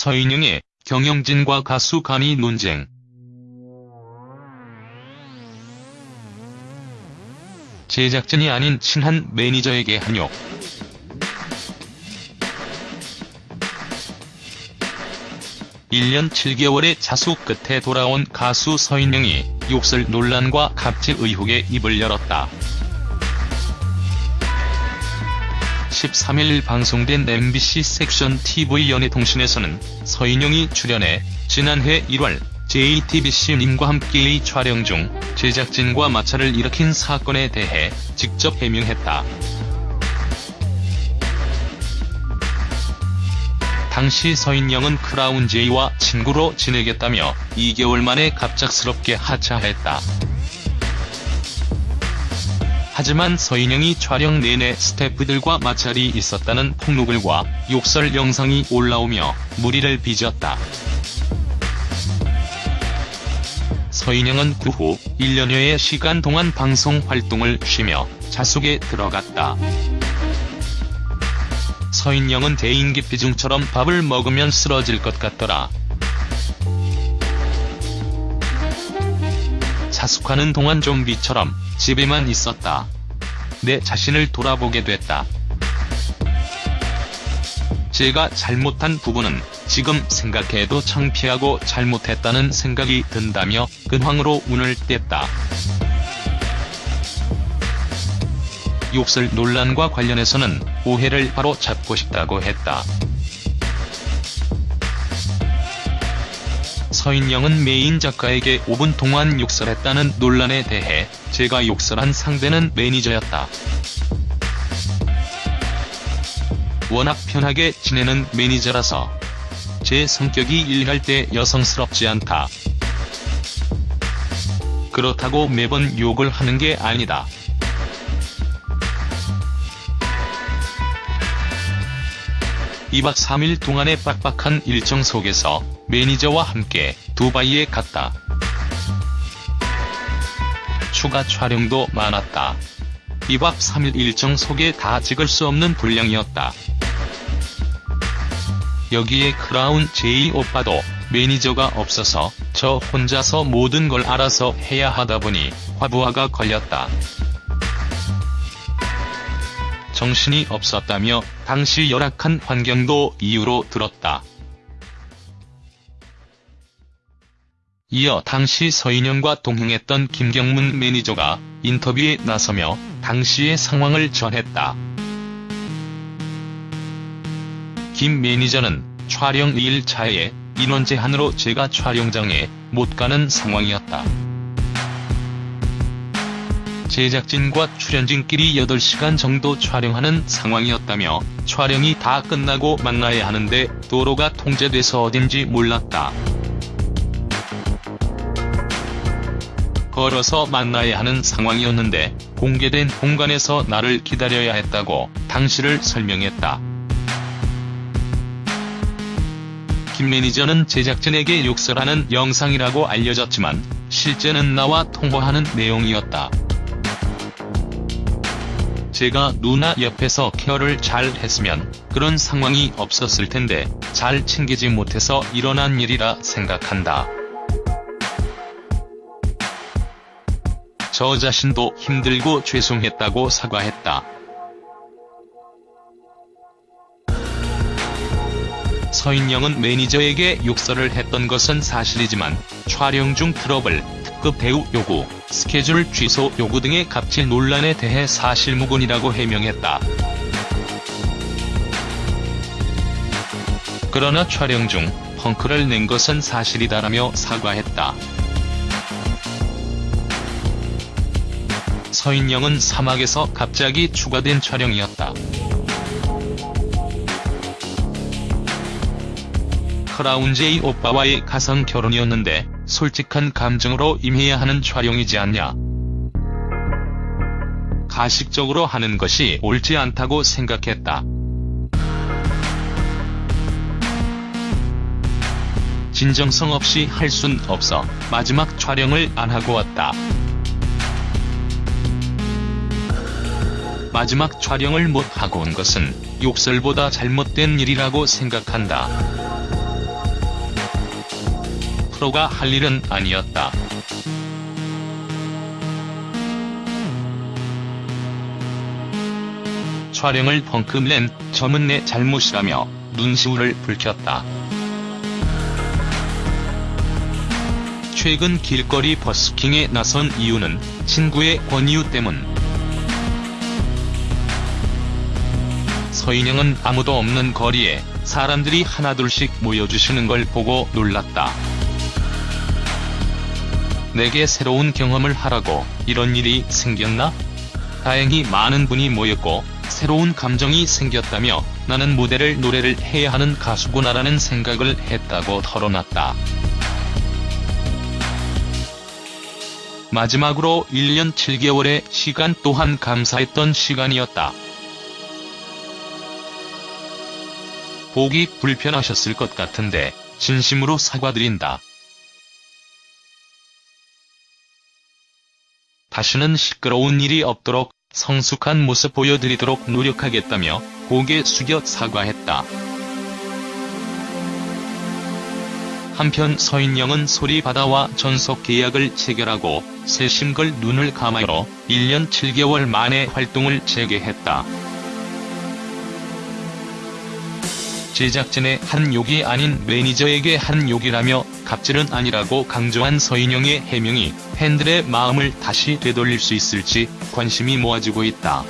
서인영의 경영진과 가수 간이 논쟁. 제작진이 아닌 친한 매니저에게 한욕. (1년 7개월의 자수 끝에 돌아온 가수 서인영이) 욕설 논란과 갑질 의혹에 입을 열었다. 13일 방송된 MBC 섹션 TV 연예통신에서는 서인영이 출연해 지난해 1월 JTBC님과 함께의 촬영 중 제작진과 마찰을 일으킨 사건에 대해 직접 해명했다. 당시 서인영은 크라운 제이와 친구로 지내겠다며 2개월 만에 갑작스럽게 하차했다. 하지만 서인영이 촬영 내내 스태프들과 마찰이 있었다는 폭로글과 욕설 영상이 올라오며 무리를 빚었다. 서인영은 그 후 1년여의 시간 동안 방송 활동을 쉬며 자숙에 들어갔다. 서인영은 대인기피증처럼 밥을 먹으면 쓰러질 것 같더라. 자숙하는 동안 좀비처럼 집에만 있었다. 내 자신을 돌아보게 됐다. 제가 잘못한 부분은 지금 생각해도 창피하고 잘못했다는 생각이 든다며 근황으로 운을 뗐다. 욕설 논란과 관련해서는 오해를 바로 잡고 싶다고 했다. 서인영은 메인 작가에게 5분 동안 욕설했다는 논란에 대해 제가 욕설한 상대는 매니저였다. 워낙 편하게 지내는 매니저라서 제 성격이 일할 때 여성스럽지 않다. 그렇다고 매번 욕을 하는 게 아니다. (2박 3일) 동안의 빡빡한 일정 속에서 매니저와 함께 두바이에 갔다. 추가 촬영도 많았다. 2박 3일 일정 속에 다 찍을 수 없는 분량이었다. 여기에 크라운 제이 오빠도 매니저가 없어서 저 혼자서 모든 걸 알아서 해야 하다 보니 과부하가 걸렸다. 정신이 없었다며 당시 열악한 환경도 이유로 들었다. 이어 당시 서인영과 동행했던 김경문 매니저가 인터뷰에 나서며 당시의 상황을 전했다. 김 매니저는 촬영 2일차에 인원 제한으로 제가 촬영장에 못 가는 상황이었다. 제작진과 출연진끼리 8시간 정도 촬영하는 상황이었다며 촬영이 다 끝나고 만나야 하는데 도로가 통제돼서 어딘지 몰랐다. 걸어서 만나야 하는 상황이었는데 공개된 공간에서 나를 기다려야 했다고 당시를 설명했다. 김 매니저는 제작진에게 욕설하는 영상이라고 알려졌지만 실제는 나와 통화하는 내용이었다. 제가 누나 옆에서 케어를 잘 했으면 그런 상황이 없었을 텐데 잘 챙기지 못해서 일어난 일이라 생각한다. 저 자신도 힘들고 죄송했다고 사과했다. 서인영은 매니저에게 욕설을 했던 것은 사실이지만 촬영 중 트러블, 특급 배우 요구, 스케줄 취소 요구 등의 갑질 논란에 대해 사실무근이라고 해명했다. 그러나 촬영 중 펑크를 낸 것은 사실이다라며 사과했다. 서인영은 사막에서 갑자기 추가된 촬영이었다. 크라운 제이 오빠와의 가상 결혼이었는데 솔직한 감정으로 임해야 하는 촬영이지 않냐. 가식적으로 하는 것이 옳지 않다고 생각했다. 진정성 없이 할 순 없어 마지막 촬영을 안 하고 왔다. 마지막 촬영을 못 하고 온 것은 욕설보다 잘못된 일이라고 생각한다. 프로가 할 일은 아니었다. 촬영을 펑크 낸 점은 내 잘못이라며 눈시울을 붉혔다. 최근 길거리 버스킹에 나선 이유는 친구의 권유 때문. 서인영은 아무도 없는 거리에 사람들이 하나둘씩 모여주시는 걸 보고 놀랐다. 내게 새로운 경험을 하라고 이런 일이 생겼나? 다행히 많은 분이 모였고 새로운 감정이 생겼다며 나는 무대를 노래를 해야 하는 가수구나라는 생각을 했다고 털어놨다. 마지막으로 1년 7개월의 시간 또한 감사했던 시간이었다. 보기 불편하셨을 것 같은데 진심으로 사과드린다. 다시는 시끄러운 일이 없도록 성숙한 모습 보여드리도록 노력하겠다며 고개 숙여 사과했다. 한편 서인영은 소리바다와 전속 계약을 체결하고 새심걸 눈을 감아로 1년 7개월 만에 활동을 재개했다. 제작진의 한 욕이 아닌 매니저에게 한 욕이라며 갑질은 아니라고 강조한 서인영의 해명이 팬들의 마음을 다시 되돌릴 수 있을지 관심이 모아지고 있다.